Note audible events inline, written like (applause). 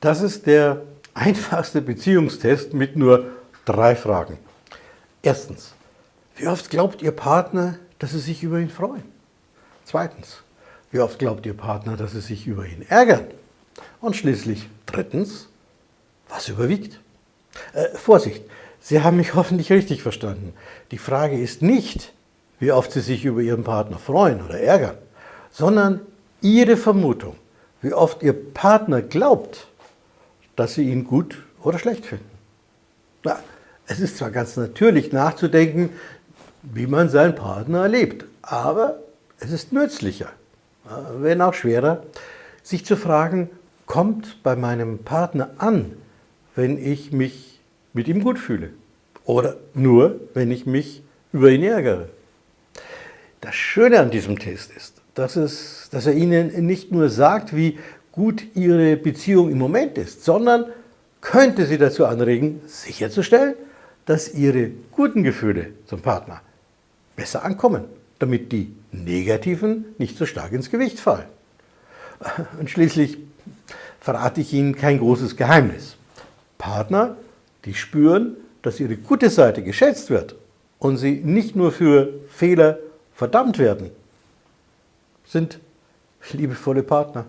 Das ist der einfachste Beziehungstest mit nur drei Fragen. Erstens, wie oft glaubt Ihr Partner, dass Sie sich über ihn freuen? Zweitens, wie oft glaubt Ihr Partner, dass Sie sich über ihn ärgern? Und schließlich drittens, was überwiegt? Äh, Vorsicht, Sie haben mich (laughs) hoffentlich richtig verstanden. Die Frage ist nicht, wie oft Sie sich über Ihren Partner freuen oder ärgern, sondern Ihre Vermutung, wie oft Ihr Partner glaubt, dass Sie ihn gut oder schlecht finden. Na, es ist zwar ganz natürlich nachzudenken, wie man seinen Partner erlebt, aber es ist nützlicher, wenn auch schwerer, sich zu fragen, kommt bei meinem Partner an, wenn ich mich mit ihm gut fühle oder nur, wenn ich mich über ihn ärgere. Das Schöne an diesem Test ist, dass, es, dass er Ihnen nicht nur sagt, wie gut Ihre Beziehung im Moment ist, sondern könnte Sie dazu anregen, sicherzustellen, dass Ihre guten Gefühle zum Partner besser ankommen, damit die negativen nicht so stark ins Gewicht fallen. Und schließlich verrate ich Ihnen kein großes Geheimnis. Partner, die spüren, dass ihre gute Seite geschätzt wird und sie nicht nur für Fehler verdammt werden, sind liebevolle Partner.